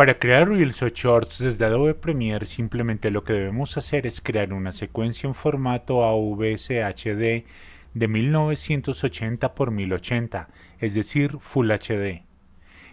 Para crear Reels o Shorts desde Adobe Premiere simplemente lo que debemos hacer es crear una secuencia en formato AVSHD de 1980 x 1080, es decir, Full HD.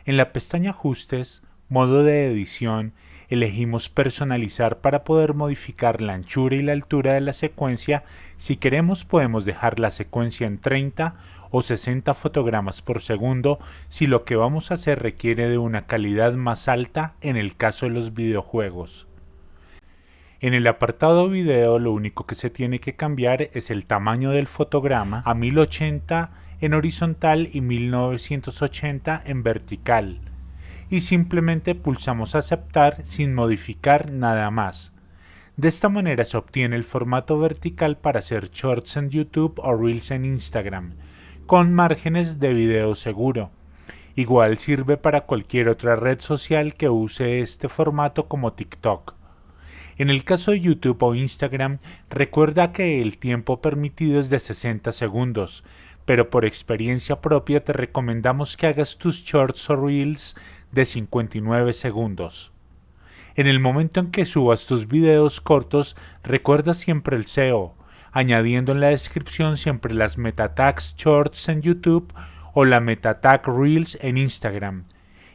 En la pestaña Ajustes, Modo de edición, elegimos personalizar para poder modificar la anchura y la altura de la secuencia. Si queremos podemos dejar la secuencia en 30 o 60 fotogramas por segundo si lo que vamos a hacer requiere de una calidad más alta en el caso de los videojuegos. En el apartado video lo único que se tiene que cambiar es el tamaño del fotograma a 1080 en horizontal y 1980 en vertical y simplemente pulsamos aceptar sin modificar nada más. De esta manera se obtiene el formato vertical para hacer shorts en YouTube o reels en Instagram, con márgenes de video seguro. Igual sirve para cualquier otra red social que use este formato como TikTok. En el caso de YouTube o Instagram, recuerda que el tiempo permitido es de 60 segundos, pero por experiencia propia te recomendamos que hagas tus shorts o reels de 59 segundos. En el momento en que subas tus videos cortos, recuerda siempre el SEO, añadiendo en la descripción siempre las meta tags shorts en YouTube o la meta tag reels en Instagram.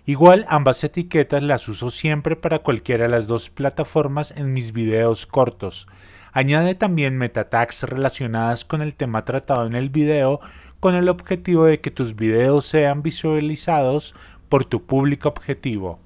Igual ambas etiquetas las uso siempre para cualquiera de las dos plataformas en mis videos cortos. Añade también meta tags relacionadas con el tema tratado en el video con el objetivo de que tus videos sean visualizados por tu público objetivo.